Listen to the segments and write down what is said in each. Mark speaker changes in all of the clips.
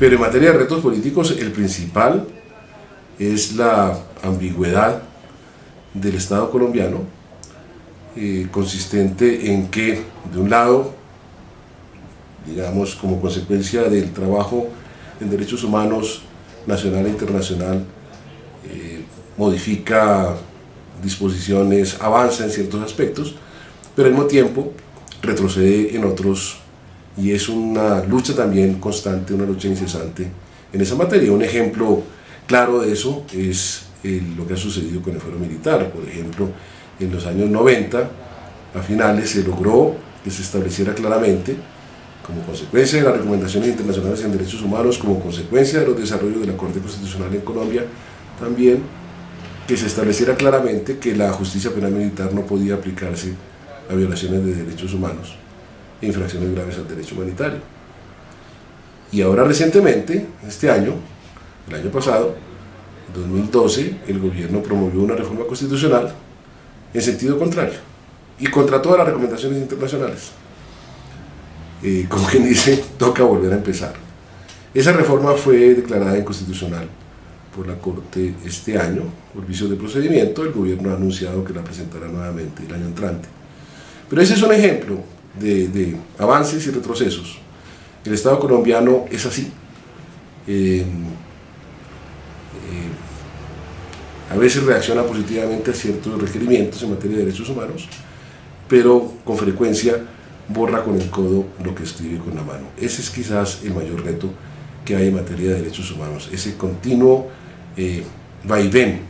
Speaker 1: Pero en materia de retos políticos, el principal es la ambigüedad del Estado colombiano, eh, consistente en que, de un lado, digamos, como consecuencia del trabajo en derechos humanos nacional e internacional, eh, modifica disposiciones, avanza en ciertos aspectos, pero al mismo tiempo retrocede en otros y es una lucha también constante, una lucha incesante en esa materia. Un ejemplo claro de eso es lo que ha sucedido con el fuero militar. Por ejemplo, en los años 90, a finales, se logró que se estableciera claramente, como consecuencia de las recomendaciones internacionales en derechos humanos, como consecuencia de los desarrollos de la Corte Constitucional en Colombia, también que se estableciera claramente que la justicia penal militar no podía aplicarse a violaciones de derechos humanos infracciones graves al derecho humanitario. Y ahora recientemente, este año, el año pasado, 2012, el gobierno promovió una reforma constitucional en sentido contrario y contra todas las recomendaciones internacionales. Eh, como quien dice, toca volver a empezar. Esa reforma fue declarada inconstitucional por la Corte este año, por vicio de procedimiento, el gobierno ha anunciado que la presentará nuevamente el año entrante. Pero ese es un ejemplo de, avances y retrocesos. El Estado colombiano es así. Eh, eh, a veces reacciona positivamente a ciertos requerimientos en materia de derechos humanos, pero con frecuencia borra con el codo lo que escribe con la mano. Ese es quizás el mayor reto que hay en materia de derechos humanos, ese continuo eh, vaivén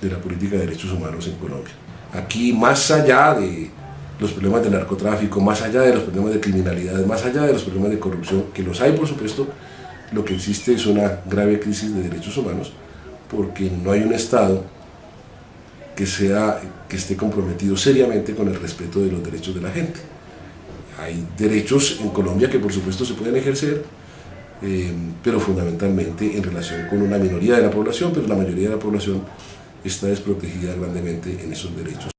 Speaker 1: de la política de derechos humanos en Colombia. Aquí, más allá de los problemas de narcotráfico, más allá de los problemas de criminalidad, más allá de los problemas de corrupción, que los hay por supuesto, lo que existe es una grave crisis de derechos humanos, porque no hay un Estado que, sea, que esté comprometido seriamente con el respeto de los derechos de la gente. Hay derechos en Colombia que por supuesto se pueden ejercer, eh, pero fundamentalmente en relación con una minoría de la población, pero la mayoría de la población está desprotegida grandemente en esos derechos.